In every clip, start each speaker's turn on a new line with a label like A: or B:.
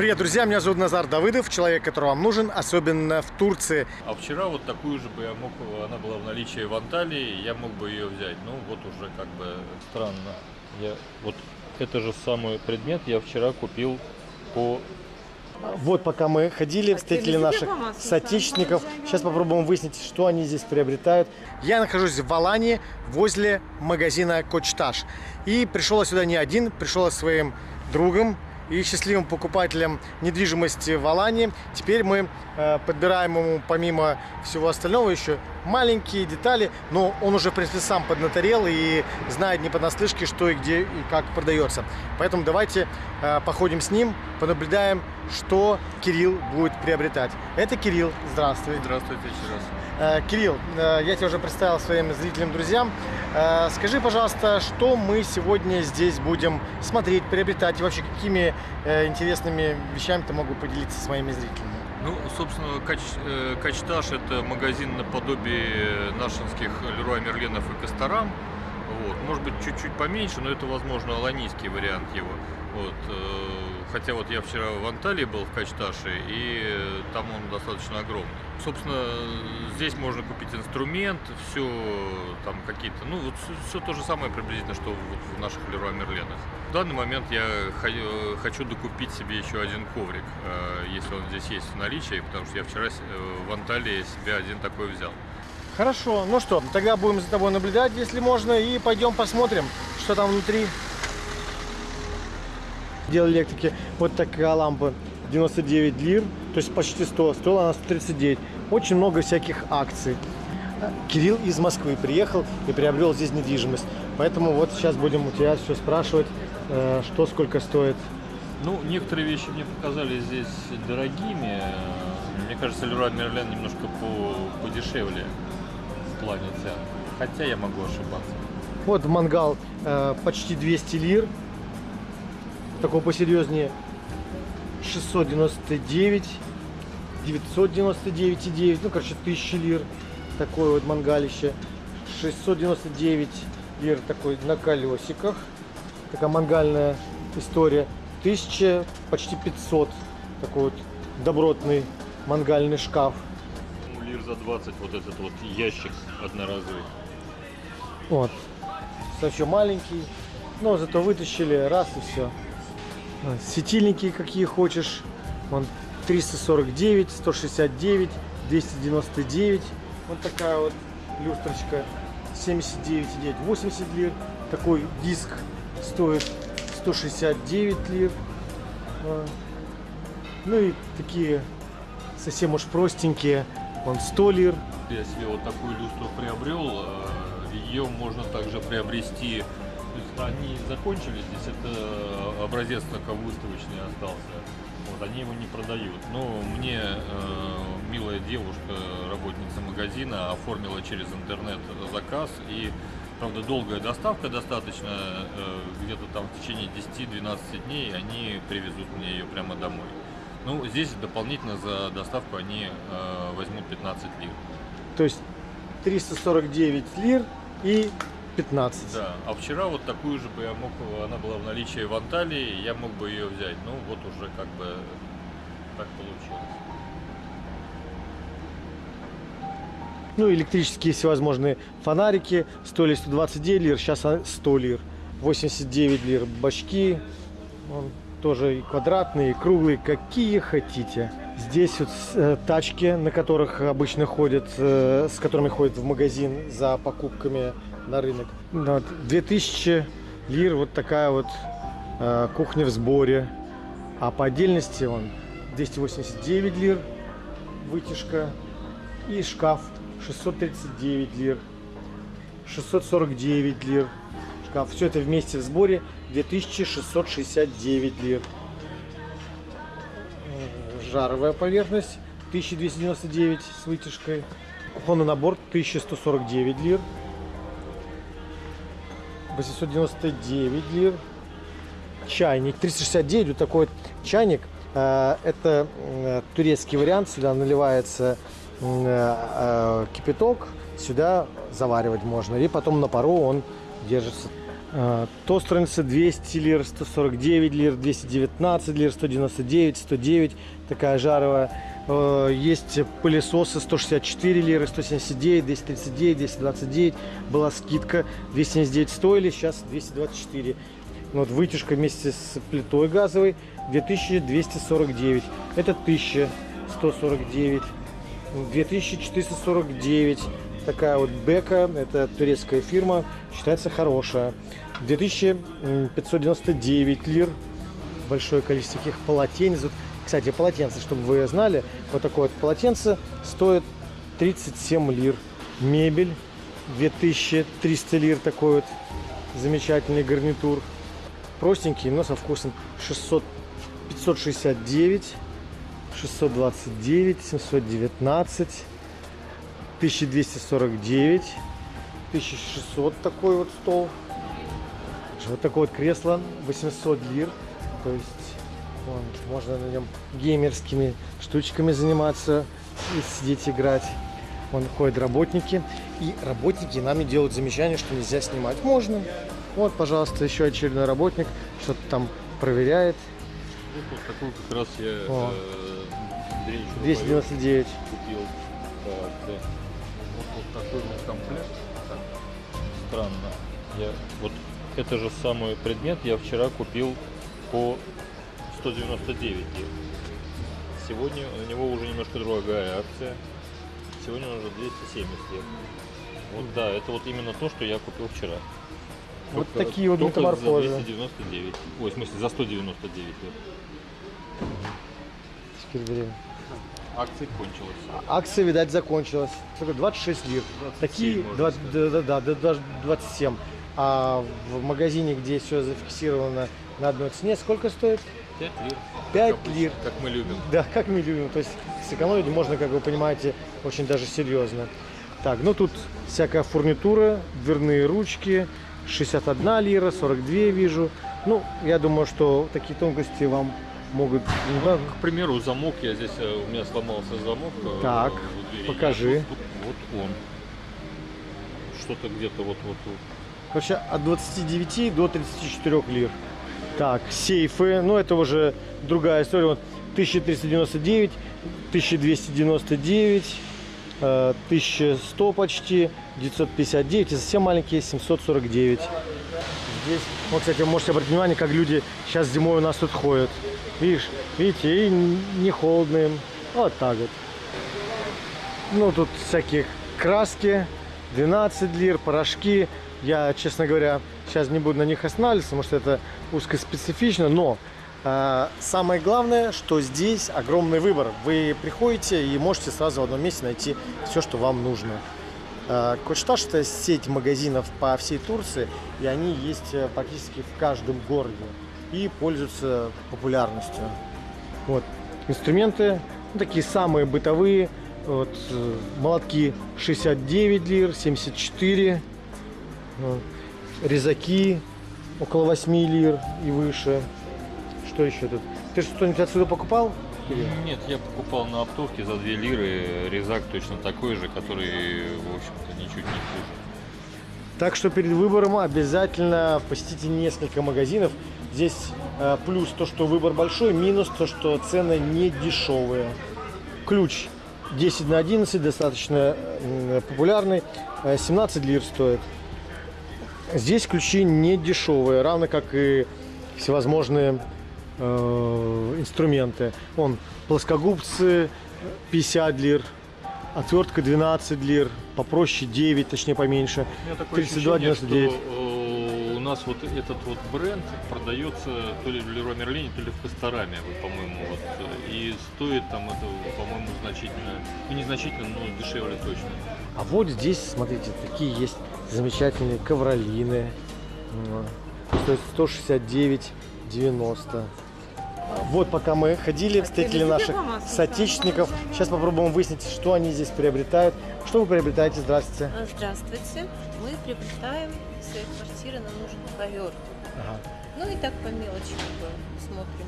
A: Привет, друзья, меня зовут Назар Давыдов, человек, который вам нужен, особенно в Турции.
B: А вчера вот такую же бы я мог, она была в наличии в Анталии, я мог бы ее взять. Ну вот уже как бы странно. Я вот это же самый предмет я вчера купил по
A: Вот пока мы ходили, встретили наших соотечественников. Сейчас попробуем выяснить, что они здесь приобретают. Я нахожусь в Алании, возле магазина Кочташ. И пришел я сюда не один, пришел я со своим другом и счастливым покупателем недвижимости в Алании. Теперь мы э, подбираем ему, помимо всего остального, еще маленькие детали, но он уже, в принципе, сам поднаторел и знает не понаслышке, что и где и как продается. Поэтому давайте э, походим с ним, понаблюдаем, что Кирилл будет приобретать. Это Кирилл. Здравствуй.
B: Здравствуйте еще раз.
A: Э, Кирилл, э, я тебя уже представил своим зрителям, друзьям. Э, Скажи, пожалуйста, что мы сегодня здесь будем смотреть, приобретать и вообще какими э, интересными вещами ты могу поделиться с моими зрителями?
B: Ну, собственно, Кач, э, Качташ это магазин наподобие нашинских Леруа Мерленов и Касторам. Вот. Может быть, чуть-чуть поменьше, но это, возможно, аланийский вариант его. Вот. э, Хотя вот я вчера в Анталии был в Качташе, и э, там он достаточно огромный. Собственно, здесь можно купить инструмент, все там какие-то, ну вот все то же самое приблизительно, что вот в наших Леруа Мерленах. В данный момент я хо- хочу докупить себе еще один коврик, э, если он здесь есть в наличии, потому что я вчера э, в Анталии себе один такой взял.
A: Хорошо, ну что, тогда будем за тобой наблюдать, если можно, и пойдем посмотрим, что там внутри. Дело электрики. Вот такая лампа 99 лир, то есть почти 100, стоила она 139. Очень много всяких акций. Кирилл из Москвы приехал и приобрел здесь недвижимость. Поэтому вот сейчас будем у тебя все спрашивать, э, что сколько стоит.
B: Ну, некоторые вещи мне показались здесь дорогими. Мне кажется, Леруа Мерлен немножко по, подешевле в плане цен. Хотя я могу ошибаться.
A: Вот мангал э, почти 200 лир. Такой посерьезнее 699, 999,9, ну, короче, 1000 лир. Такое вот мангалище. 699 лир такой на колесиках. Такая мангальная история. 1000, почти 500. Такой вот добротный мангальный шкаф.
B: Ну, Лир за 20 вот этот вот ящик одноразовый.
A: Вот. Совсем маленький. Но зато вытащили раз и все. Светильники какие хочешь. Вон 349, 169, 299. Вот такая вот люстрочка. 79,9, 80 лир. Такой диск стоит 169 лир. А, Ну и такие совсем уж простенькие. Вон 100 лир.
B: Я себе вот такую люстру приобрел. Ее можно также приобрести. То есть они закончились, здесь это образец только выставочный остался. Вот, они его не продают. Но мне э, милая девушка, работница магазина, оформила через интернет заказ. И, правда, долгая доставка достаточно, э, где-то там в течение 10-12 дней они привезут мне ее прямо домой. Ну, здесь дополнительно за доставку они э, возьмут 15 лир.
A: То есть 349 лир и 15.
B: Да, а вчера вот такую же бы я мог, она была в наличии в Анталии, я мог бы ее взять. Ну, вот уже как бы так получилось.
A: Ну, электрические всевозможные фонарики стоили 129 лир, сейчас 100 лир. 89 лир бачки. Вон, тоже и квадратные, и круглые, какие хотите. Здесь вот э, тачки, на которых обычно ходят, э, с которыми ходят в магазин за покупками на рынок. Да, вот 2000 лир вот такая вот э, кухня в сборе. А по отдельности он 289 лир вытяжка и шкаф 639 лир 649 лир. Шкаф. Все это вместе в сборе 2669 лир. Э, жаровая поверхность 1299 с вытяжкой. Кухонный набор 1149 лир 899 лир. Чайник 369 вот такой вот чайник. Э, это э, турецкий вариант. Сюда наливается э, кипяток. Сюда заваривать можно. И потом на пару он держится. Тостерница 200 лир, 149 лир, 219 лир, 199, 109, такая жаровая. Э, Есть пылесосы 164 лиры, 179, 239, 229. Была скидка, 279 стоили, сейчас 224. Ну Вот вытяжка вместе с плитой газовой 2249. Это 1149. 2449. Такая вот бека, это турецкая фирма, считается хорошая. 2599 лир. Большое количество таких полотенец. Кстати, полотенце, чтобы вы знали, вот такое вот полотенце стоит 37 лир. Мебель 2300 лир, такой вот замечательный гарнитур. Простенький, но со вкусом 600, 569, 629, 719, 1249, 1600 такой вот стол. Вот такое вот кресло, 800 лир. То есть вон, можно на нем геймерскими штучками заниматься и сидеть играть. Вон ходят работники. И работники нами делают замечание, что нельзя снимать. Можно. Вот, пожалуйста, еще очередной работник что-то там проверяет.
B: Вот, вот такой как раз я
A: О.
B: э, Андрею Чурбаеву
A: 299.
B: купил. Так, да. Вот, вот такой вот комплект. Так, Странно. Я, вот это же самый предмет я вчера купил по 199 лир. Сегодня у него уже немножко другая акция. Сегодня он уже 270 лир. Вот да, это вот именно то, что я купил вчера.
A: Вот
B: Только-
A: такие вот
B: только
A: метаморфозы.
B: За 299. Ой, в смысле, за 199 лир.
A: Теперь время.
B: Акция кончилась.
A: Акция, видать, закончилась. Сколько? 26 лир.
B: 27,
A: Такие,
B: можно
A: два-
B: сказать.
A: да, да, да, да, даже 27. А в магазине, где все зафиксировано на одной цене, сколько стоит?
B: 5 лир.
A: Пять
B: Как обычно,
A: лир.
B: Как мы любим.
A: Да, как мы любим. То есть сэкономить можно, как вы понимаете, очень даже серьезно. Так, ну тут всякая фурнитура, дверные ручки, 61 лира, 42 вижу. Ну, я думаю, что такие тонкости вам могут...
B: Ну, к примеру, замок, я здесь, э, у меня сломался замок. э,
A: Так, покажи.
B: Тут- Вот, он. Что-то где-то вот вот тут.
A: Короче, от 29 до 34 лир. Так, сейфы, ну это уже другая история. Вот 1399, 1299, э, 1100 почти, 959 и совсем маленькие 749. Здесь, вот, кстати, вы можете обратить внимание, как люди сейчас зимой у нас тут ходят. Видишь, видите, и не холодно им. Вот так вот. Ну, тут всякие краски, 12 лир, порошки. Я, честно говоря, сейчас не буду на них останавливаться, потому что это узкоспецифично, но э, самое главное, что здесь огромный выбор. Вы приходите и можете сразу в одном месте найти все, что вам нужно. Э, Кочташ – это сеть магазинов по всей Турции, и они есть э, практически в каждом городе и пользуются популярностью. Вот. Инструменты ну, такие самые бытовые. Вот, э, молотки 69 лир, 74. э, Резаки около 8 лир и выше. Что еще тут? Ты что-нибудь отсюда покупал?
B: Нет, я покупал на оптовке за 2 лиры резак точно такой же, который, в общем-то, ничуть не хуже.
A: Так что перед выбором обязательно посетите несколько магазинов. Здесь э, плюс то, что выбор большой, минус то, что цены не дешевые. Ключ 10 на 11, достаточно э, популярный, э, 17 лир стоит. Здесь ключи не дешевые, равно как и всевозможные э, инструменты. Вон плоскогубцы 50 лир, отвертка 12 лир, попроще 9, точнее поменьше.
B: У меня такое
A: 32,99.
B: Нас вот этот вот бренд продается то ли в Леруа Мерлине, то ли в Костораме, вот, по-моему, вот, э, и стоит там это, по-моему, значительно, ну не значительно, но дешевле точно.
A: А вот здесь, смотрите, такие есть замечательные ковролины. Стоит 169,90. Вот пока мы ходили, встретили наших соотечественников. Сейчас попробуем выяснить, что они здесь приобретают. Что вы приобретаете? Здравствуйте.
C: А, Здравствуйте. Мы приобретаем своей квартиры, нам нужен ковер.
A: Ага.
C: Ну и так по мелочи как бы смотрим.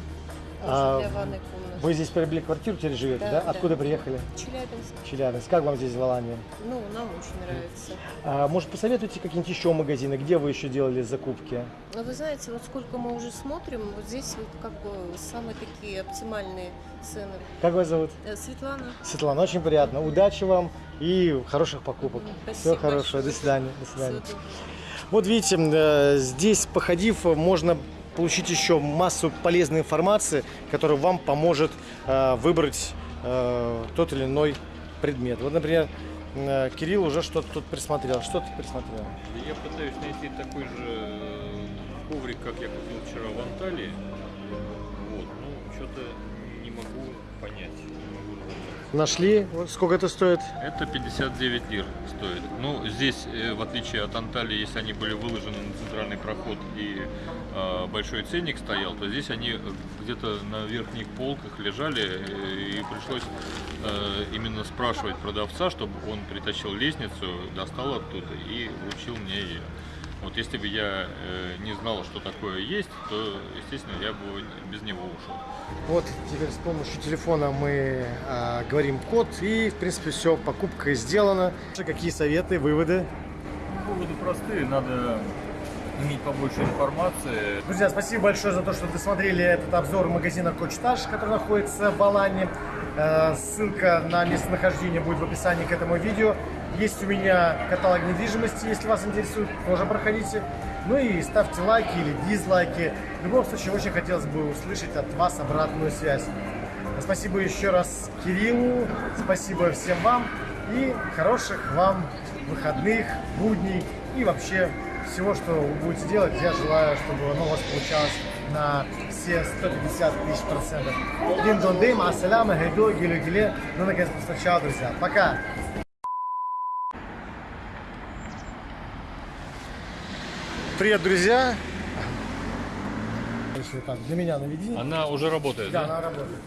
A: А,
C: для ванной комнаты.
A: Вы здесь приобрели квартиру, теперь живете, да?
C: Да, да.
A: Откуда приехали?
C: Челябинск.
A: Челябинск. Как вам здесь в Алании?
C: Ну, нам очень нравится.
A: А, может, посоветуйте какие-нибудь еще магазины, где вы еще делали закупки?
C: Но вы знаете, вот сколько мы уже смотрим, вот здесь вот как бы самые такие оптимальные цены.
A: Как вас зовут?
C: Э, Светлана.
A: Светлана, очень приятно. Удачи вам и хороших покупок.
C: Спасибо
A: Всего хорошего.
C: большое.
A: До свидания. До свидания. Вот видите, э, здесь, походив, можно получить еще массу полезной информации, которая вам поможет э, выбрать э, тот или иной предмет. Вот, например, э, Кирилл уже что-то тут присмотрел. Что ты присмотрел?
B: Я пытаюсь найти такой же э, коврик, как я купил вчера в Анталии. Вот, ну, что-то не могу понять.
A: Нашли? Сколько это стоит?
B: Это 59 лир стоит. Ну, здесь, э, в отличие от Анталии, если они были выложены на центральный проход и э, большой ценник стоял, то здесь они э, где-то на верхних полках лежали, э, и пришлось э, именно спрашивать продавца, чтобы он притащил лестницу, достал оттуда и вручил мне ее. Вот если бы я э, не знал, что такое есть, то, естественно, я бы без него ушел.
A: Вот теперь с помощью телефона мы а, говорим код и, в принципе, все, покупка сделана. Какие советы, выводы?
B: Поводы простые, надо иметь побольше информации,
A: Друзья, спасибо большое за то, что досмотрели этот обзор магазина Кочтаж, который находится в Алане. Э, Ссылка на местонахождение будет в описании к этому видео. Есть у меня каталог недвижимости, если вас интересует, тоже проходите. Ну и ставьте лайки или дизлайки. В любом случае, очень хотелось бы услышать от вас обратную связь. Спасибо еще раз Кириллу, спасибо всем вам и хороших вам выходных, будней и вообще всего, что вы будете делать. Я желаю, чтобы оно у вас получалось на все 150 тысяч процентов. Дин дон дым, ассаляма, гайдо, гилю гиле. Ну, наконец, сначала, друзья. Пока! Привет, друзья! Если так, для меня наведи.
B: Она уже работает,
A: Да, она работает.